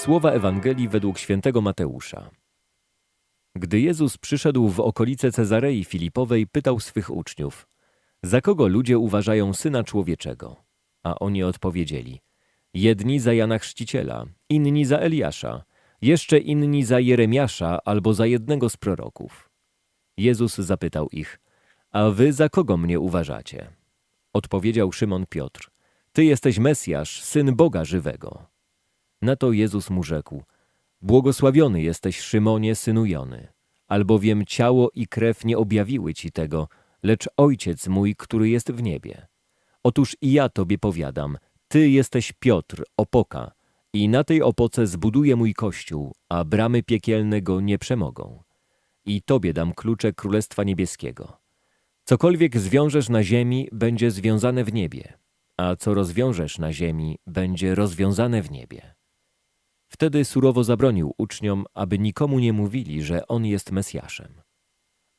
Słowa Ewangelii według świętego Mateusza. Gdy Jezus przyszedł w okolice Cezarei Filipowej, pytał swych uczniów: Za kogo ludzie uważają syna człowieczego? A oni odpowiedzieli: Jedni za Jana Chrzciciela, inni za Eliasza, jeszcze inni za Jeremiasza albo za jednego z proroków. Jezus zapytał ich: A wy za kogo mnie uważacie? Odpowiedział Szymon Piotr: Ty jesteś Mesjasz, syn Boga żywego. Na to Jezus mu rzekł: Błogosławiony jesteś, Szymonie, synu Jony, albowiem ciało i krew nie objawiły ci tego, lecz Ojciec mój, który jest w niebie. Otóż i ja tobie powiadam, ty jesteś Piotr, opoka, i na tej opoce zbuduję mój kościół, a bramy piekielne go nie przemogą. I tobie dam klucze Królestwa Niebieskiego. Cokolwiek zwiążesz na ziemi, będzie związane w niebie, a co rozwiążesz na ziemi, będzie rozwiązane w niebie. Wtedy surowo zabronił uczniom, aby nikomu nie mówili, że On jest Mesjaszem.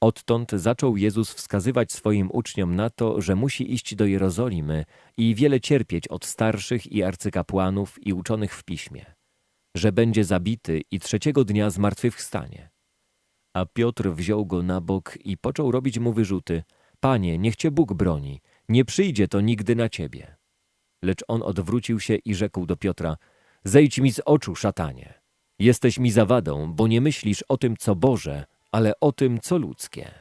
Odtąd zaczął Jezus wskazywać swoim uczniom na to, że musi iść do Jerozolimy i wiele cierpieć od starszych i arcykapłanów i uczonych w piśmie, że będzie zabity i trzeciego dnia zmartwychwstanie. A Piotr wziął go na bok i począł robić mu wyrzuty: Panie, niech cię Bóg broni, nie przyjdzie to nigdy na ciebie. Lecz on odwrócił się i rzekł do Piotra: Zejdź mi z oczu, szatanie. Jesteś mi zawadą, bo nie myślisz o tym, co Boże, ale o tym, co ludzkie.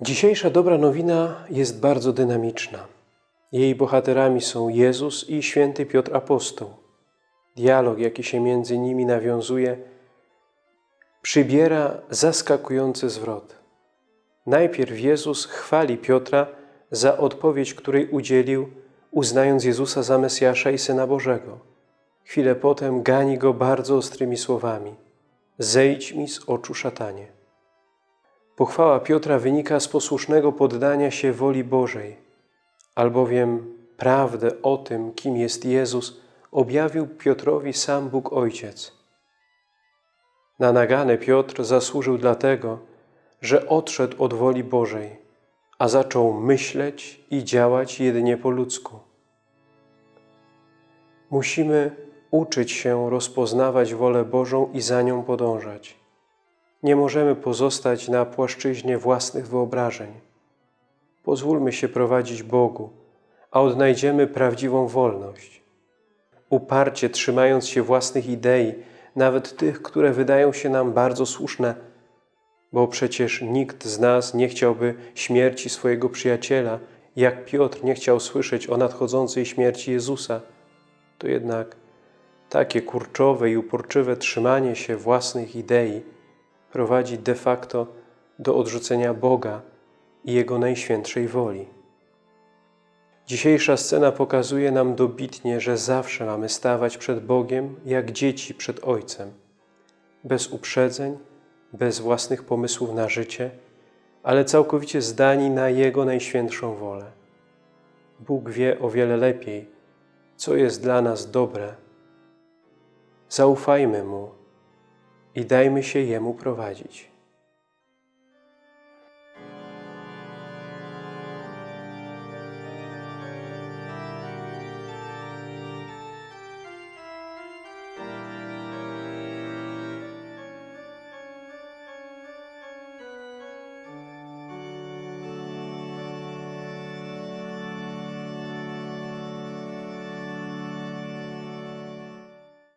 Dzisiejsza dobra nowina jest bardzo dynamiczna. Jej bohaterami są Jezus i święty Piotr Apostoł. Dialog, jaki się między nimi nawiązuje, przybiera zaskakujący zwrot. Najpierw Jezus chwali Piotra za odpowiedź, której udzielił, uznając Jezusa za Mesjasza i Syna Bożego. Chwilę potem gani go bardzo ostrymi słowami. Zejdź mi z oczu, szatanie. Pochwała Piotra wynika z posłusznego poddania się woli Bożej, albowiem prawdę o tym, kim jest Jezus, objawił Piotrowi sam Bóg Ojciec. Na nagane Piotr zasłużył dlatego, że odszedł od woli Bożej, a zaczął myśleć i działać jedynie po ludzku. Musimy uczyć się rozpoznawać wolę Bożą i za nią podążać. Nie możemy pozostać na płaszczyźnie własnych wyobrażeń. Pozwólmy się prowadzić Bogu, a odnajdziemy prawdziwą wolność. Uparcie trzymając się własnych idei, nawet tych, które wydają się nam bardzo słuszne, bo przecież nikt z nas nie chciałby śmierci swojego przyjaciela, jak Piotr nie chciał słyszeć o nadchodzącej śmierci Jezusa, to jednak takie kurczowe i uporczywe trzymanie się własnych idei prowadzi de facto do odrzucenia Boga i Jego najświętszej woli. Dzisiejsza scena pokazuje nam dobitnie, że zawsze mamy stawać przed Bogiem jak dzieci przed Ojcem, bez uprzedzeń, bez własnych pomysłów na życie, ale całkowicie zdani na Jego najświętszą wolę. Bóg wie o wiele lepiej, co jest dla nas dobre. Zaufajmy Mu i dajmy się Jemu prowadzić.